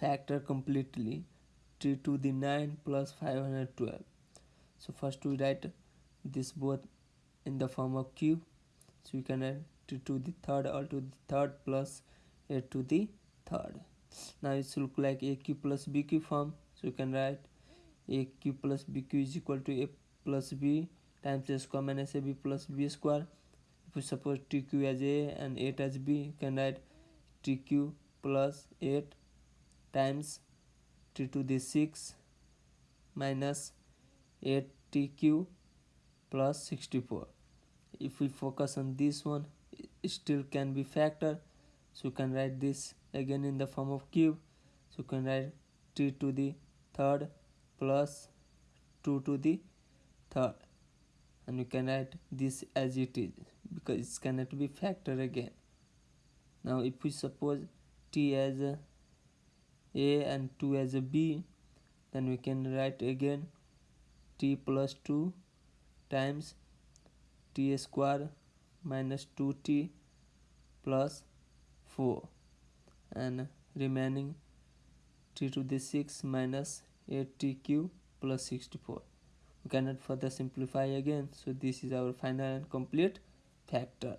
factor completely t to the 9 plus 512 so first we write this both in the form of cube. So we can write t to the third or to the third plus a to the third. Now it should look like a cube plus b cube form. So you can write a cube plus b cube is equal to a plus b times a square minus ab plus b square. If we suppose t cube as a and 8 as b you can write t cube plus 8 times t to the 6 minus 8 t cube plus 64 if we focus on this one it still can be factor. So you can write this again in the form of cube. So you can write t to the third plus 2 to the third. And you can write this as it is because it cannot be factor again. Now if we suppose t as a, a and 2 as a b then we can write again t plus 2 times t square minus 2t plus 4 and remaining t to the 6 minus 8t cube plus 64 we cannot further simplify again so this is our final and complete factor